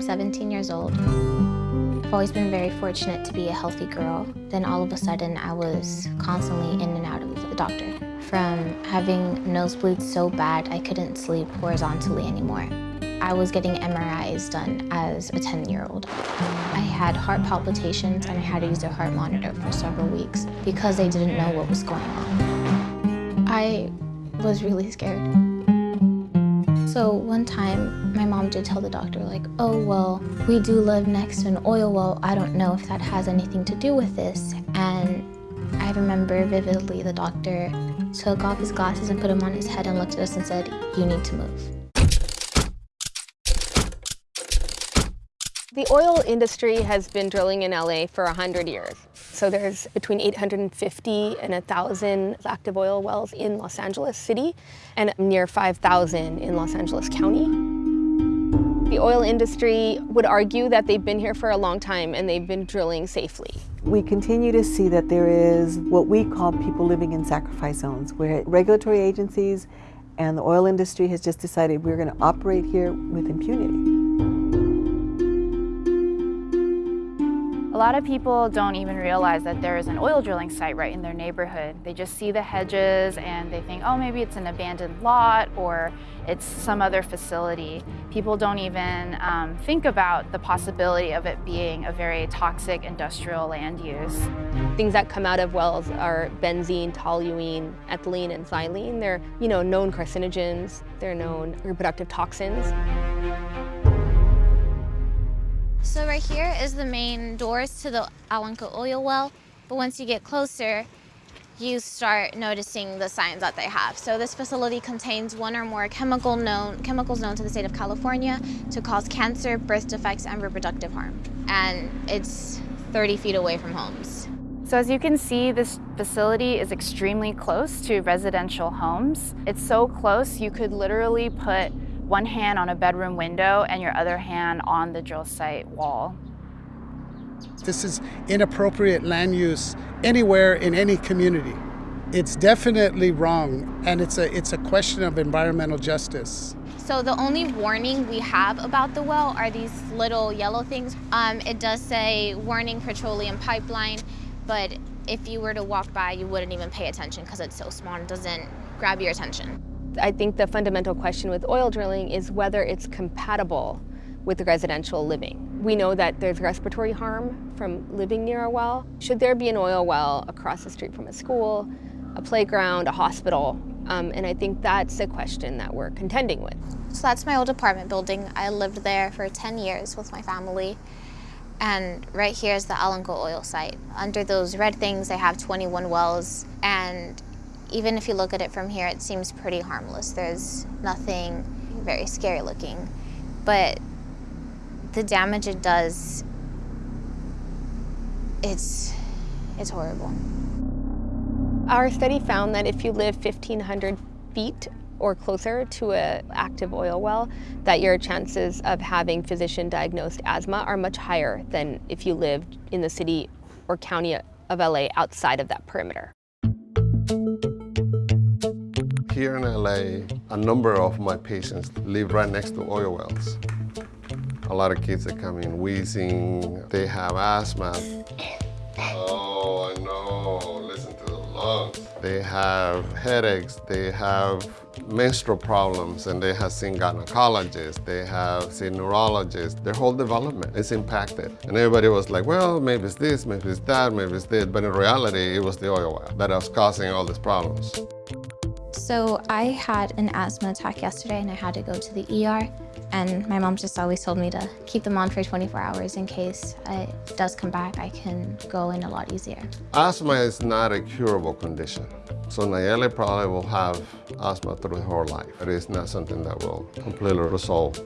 I'm 17 years old. I've always been very fortunate to be a healthy girl. Then all of a sudden, I was constantly in and out of the doctor. From having nosebleeds so bad, I couldn't sleep horizontally anymore. I was getting MRIs done as a 10-year-old. I had heart palpitations and I had to use a heart monitor for several weeks because they didn't know what was going on. I was really scared. So one time, my mom did tell the doctor, like, oh, well, we do live next to an oil well. I don't know if that has anything to do with this. And I remember vividly the doctor took off his glasses and put them on his head and looked at us and said, you need to move. The oil industry has been drilling in LA for 100 years. So there's between 850 and 1,000 active oil wells in Los Angeles City and near 5,000 in Los Angeles County. The oil industry would argue that they've been here for a long time and they've been drilling safely. We continue to see that there is what we call people living in sacrifice zones, where regulatory agencies and the oil industry has just decided we're going to operate here with impunity. Lot of people don't even realize that there is an oil drilling site right in their neighborhood. They just see the hedges and they think, oh, maybe it's an abandoned lot or it's some other facility. People don't even um, think about the possibility of it being a very toxic industrial land use. Things that come out of wells are benzene, toluene, ethylene, and xylene. They're, you know, known carcinogens. They're known reproductive toxins. So right here is the main doors to the AllenCo oil well, but once you get closer, you start noticing the signs that they have. So this facility contains one or more chemical known, chemicals known to the state of California to cause cancer, birth defects, and reproductive harm. And it's 30 feet away from homes. So as you can see, this facility is extremely close to residential homes. It's so close, you could literally put one hand on a bedroom window and your other hand on the drill site wall. This is inappropriate land use anywhere in any community. It's definitely wrong, and it's a, it's a question of environmental justice. So the only warning we have about the well are these little yellow things. Um, it does say warning petroleum pipeline, but if you were to walk by, you wouldn't even pay attention because it's so small and doesn't grab your attention. I think the fundamental question with oil drilling is whether it's compatible with residential living. We know that there's respiratory harm from living near a well. Should there be an oil well across the street from a school, a playground, a hospital? Um, and I think that's a question that we're contending with. So that's my old apartment building. I lived there for 10 years with my family. And right here is the AllenCo oil site. Under those red things, they have 21 wells. And even if you look at it from here, it seems pretty harmless. There's nothing very scary looking. But the damage it does, it's, it's horrible. Our study found that if you live 1,500 feet or closer to an active oil well, that your chances of having physician-diagnosed asthma are much higher than if you lived in the city or county of LA outside of that perimeter. Here in LA, a number of my patients live right next to oil wells. A lot of kids that come in wheezing, they have asthma. Oh, I know, listen to the lungs. They have headaches, they have menstrual problems, and they have seen gynecologists, they have seen neurologists. Their whole development is impacted. And everybody was like, well, maybe it's this, maybe it's that, maybe it's this. But in reality, it was the oil well that was causing all these problems. So I had an asthma attack yesterday and I had to go to the ER. And my mom just always told me to keep them on for 24 hours in case it does come back, I can go in a lot easier. Asthma is not a curable condition. So Nalleli probably will have asthma through her life. It is not something that will completely resolve.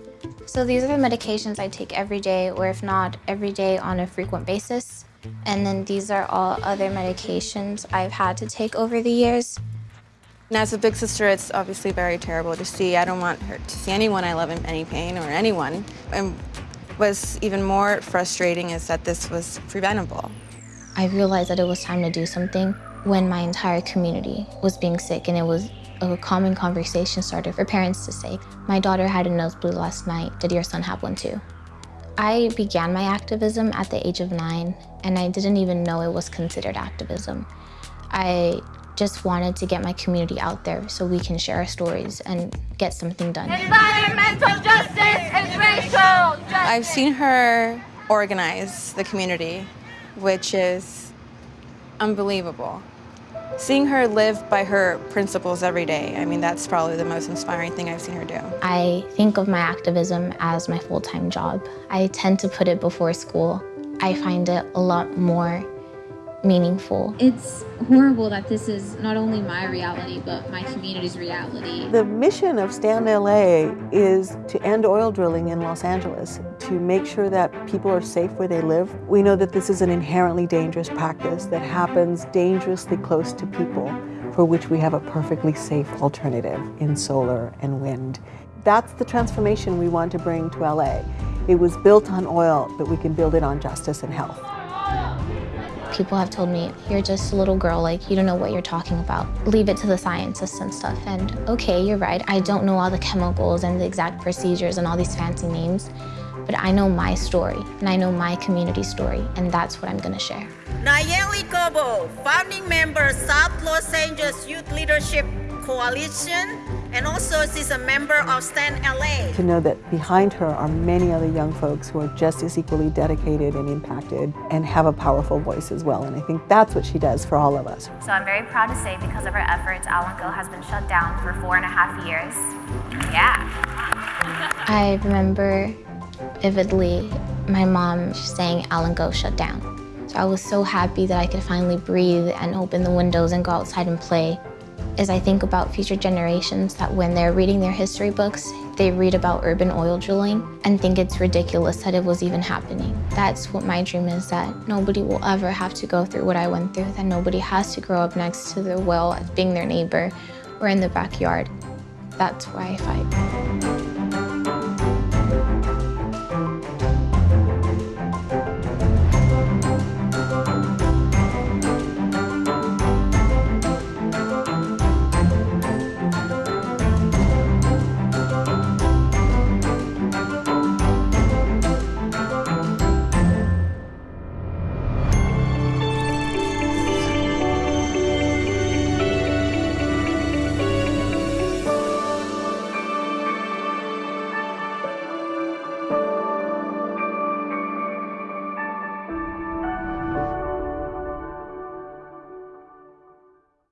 So these are the medications I take every day, or if not, every day on a frequent basis. And then these are all other medications I've had to take over the years. And as a big sister, it's obviously very terrible to see. I don't want her to see anyone I love in any pain or anyone. And what's even more frustrating is that this was preventable. I realized that it was time to do something when my entire community was being sick and it was a common conversation starter for parents to say, my daughter had a nosebleed last night, did your son have one too? I began my activism at the age of nine, and I didn't even know it was considered activism. I just wanted to get my community out there so we can share our stories and get something done. Environmental justice and racial justice. I've seen her organize the community, which is unbelievable. Seeing her live by her principles every day, I mean, that's probably the most inspiring thing I've seen her do. I think of my activism as my full-time job. I tend to put it before school. I find it a lot more meaningful. It's horrible that this is not only my reality, but my community's reality. The mission of Stand LA is to end oil drilling in Los Angeles, to make sure that people are safe where they live. We know that this is an inherently dangerous practice that happens dangerously close to people, for which we have a perfectly safe alternative in solar and wind. That's the transformation we want to bring to LA. It was built on oil, but we can build it on justice and health. People have told me, you're just a little girl, like, you don't know what you're talking about. Leave it to the scientists and stuff. And okay, you're right, I don't know all the chemicals and the exact procedures and all these fancy names, but I know my story, and I know my community story, and that's what I'm gonna share. Nalleli Cobo, founding member, South Los Angeles Youth Leadership Coalition, and also she's a member of Stand LA. To know that behind her are many other young folks who are just as equally dedicated and impacted and have a powerful voice as well. And I think that's what she does for all of us. So I'm very proud to say because of her efforts, AllenCo has been shut down for four and a half years. Yeah. I remember vividly my mom saying AllenCo shut down. So I was so happy that I could finally breathe and open the windows and go outside and play as I think about future generations that when they're reading their history books, they read about urban oil drilling and think it's ridiculous that it was even happening. That's what my dream is, that nobody will ever have to go through what I went through, that nobody has to grow up next to their well as being their neighbor or in the backyard. That's why I fight.